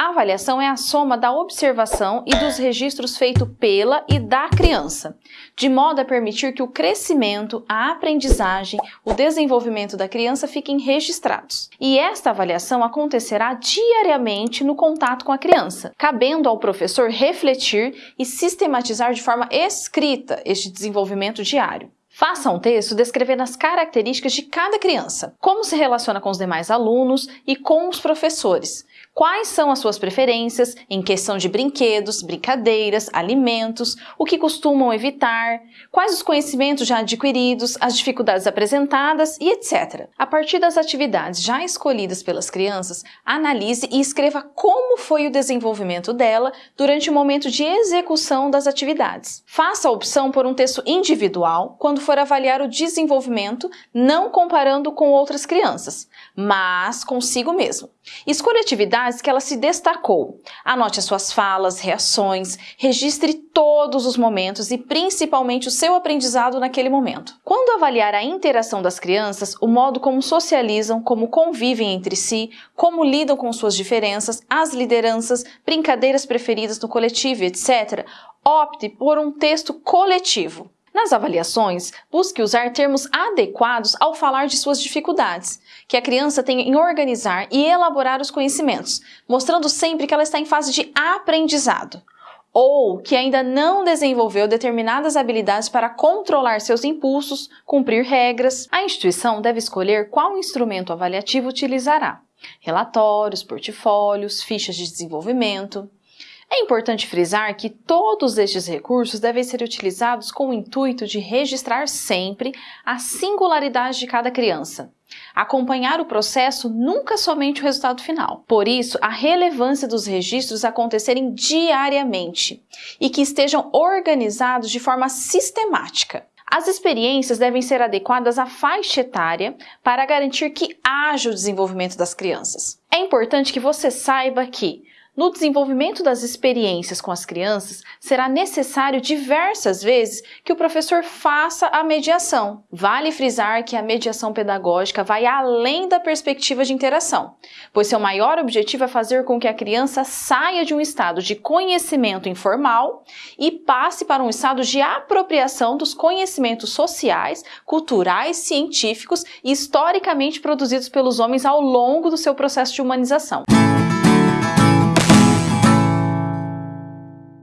A avaliação é a soma da observação e dos registros feitos pela e da criança, de modo a permitir que o crescimento, a aprendizagem, o desenvolvimento da criança fiquem registrados. E esta avaliação acontecerá diariamente no contato com a criança, cabendo ao professor refletir e sistematizar de forma escrita este desenvolvimento diário. Faça um texto descrevendo as características de cada criança, como se relaciona com os demais alunos e com os professores, quais são as suas preferências em questão de brinquedos, brincadeiras, alimentos, o que costumam evitar, quais os conhecimentos já adquiridos, as dificuldades apresentadas e etc. A partir das atividades já escolhidas pelas crianças, analise e escreva como foi o desenvolvimento dela durante o momento de execução das atividades. Faça a opção por um texto individual quando for avaliar o desenvolvimento, não comparando com outras crianças, mas consigo mesmo. Escolha atividades que ela se destacou. Anote as suas falas, reações, registre todos os momentos e principalmente o seu aprendizado naquele momento. Quando avaliar a interação das crianças, o modo como socializam, como convivem entre si, como lidam com suas diferenças, as lideranças, brincadeiras preferidas no coletivo, etc., opte por um texto coletivo. Nas avaliações, busque usar termos adequados ao falar de suas dificuldades, que a criança tem em organizar e elaborar os conhecimentos, mostrando sempre que ela está em fase de aprendizado, ou que ainda não desenvolveu determinadas habilidades para controlar seus impulsos, cumprir regras. A instituição deve escolher qual instrumento avaliativo utilizará: relatórios, portfólios, fichas de desenvolvimento. É importante frisar que todos estes recursos devem ser utilizados com o intuito de registrar sempre a singularidade de cada criança. Acompanhar o processo nunca somente o resultado final. Por isso, a relevância dos registros acontecerem diariamente e que estejam organizados de forma sistemática. As experiências devem ser adequadas à faixa etária para garantir que haja o desenvolvimento das crianças. É importante que você saiba que no desenvolvimento das experiências com as crianças, será necessário diversas vezes que o professor faça a mediação. Vale frisar que a mediação pedagógica vai além da perspectiva de interação, pois seu maior objetivo é fazer com que a criança saia de um estado de conhecimento informal e passe para um estado de apropriação dos conhecimentos sociais, culturais, científicos e historicamente produzidos pelos homens ao longo do seu processo de humanização.